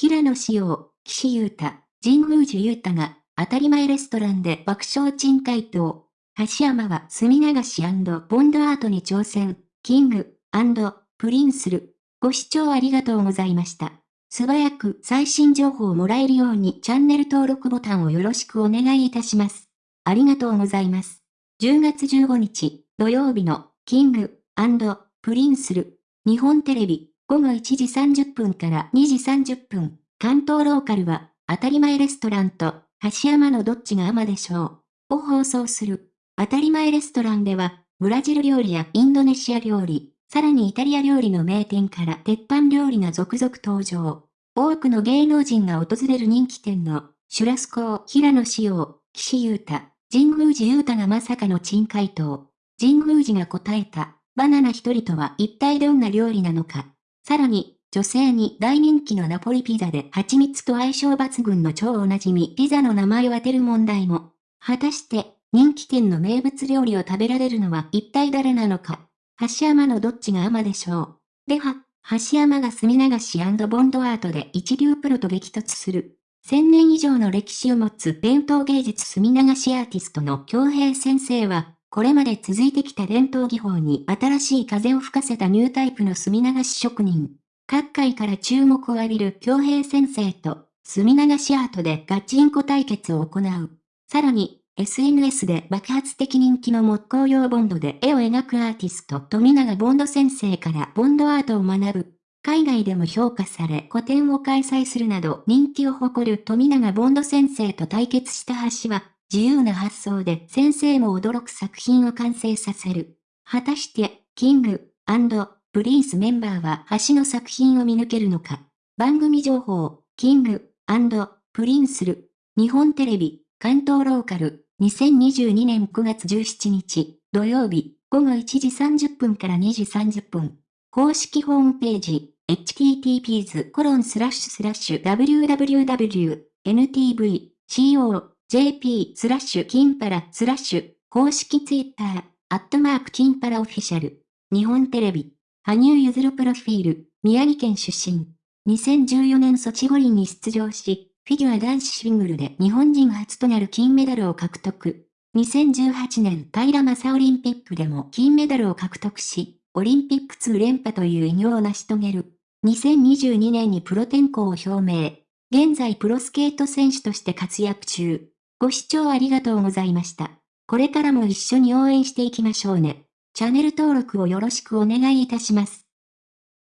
平野紫耀、岸優太、神宮寺優太が、当たり前レストランで爆笑珍回答。橋山は墨流しボンドアートに挑戦、キング、プリンスル。ご視聴ありがとうございました。素早く最新情報をもらえるようにチャンネル登録ボタンをよろしくお願いいたします。ありがとうございます。10月15日土曜日のキングプリンスル日本テレビ午後1時30分から2時30分関東ローカルは当たり前レストランと橋山のどっちが甘でしょうを放送する当たり前レストランではブラジル料理やインドネシア料理さらにイタリア料理の名店から鉄板料理が続々登場。多くの芸能人が訪れる人気店の、シュラスコー平野紫耀、岸優太、神宮寺優太がまさかの珍回答。神宮寺が答えた、バナナ一人とは一体どんな料理なのか。さらに、女性に大人気のナポリピザで蜂蜜と相性抜群の超おなじみピザの名前を当てる問題も。果たして、人気店の名物料理を食べられるのは一体誰なのか。橋山のどっちが甘でしょう。では、橋山が墨流しボンドアートで一流プロと激突する。千年以上の歴史を持つ伝統芸術墨流しアーティストの京平先生は、これまで続いてきた伝統技法に新しい風を吹かせたニュータイプの墨流し職人。各界から注目を浴びる京平先生と、墨流しアートでガチンコ対決を行う。さらに、SNS で爆発的人気の木工用ボンドで絵を描くアーティスト富永ボンド先生からボンドアートを学ぶ。海外でも評価され個展を開催するなど人気を誇る富永ボンド先生と対決した橋は、自由な発想で先生も驚く作品を完成させる。果たして、キングプリンスメンバーは橋の作品を見抜けるのか？番組情報、キングプリンスル、日本テレビ、関東ローカル、2022年9月17日、土曜日、午後1時30分から2時30分。公式ホームページ、https://www.ntv.co jp スラッシュ金パラスラッシュ公式ツイッター、アットマーク金パラオフィシャル。日本テレビ、羽生結弦プロフィール、宮城県出身。2014年ソチ五輪に出場し、フィギュア男子シングルで日本人初となる金メダルを獲得。2018年平正オリンピックでも金メダルを獲得し、オリンピック2連覇という偉業を成し遂げる。2022年にプロ転向を表明。現在プロスケート選手として活躍中。ご視聴ありがとうございました。これからも一緒に応援していきましょうね。チャンネル登録をよろしくお願いいたします。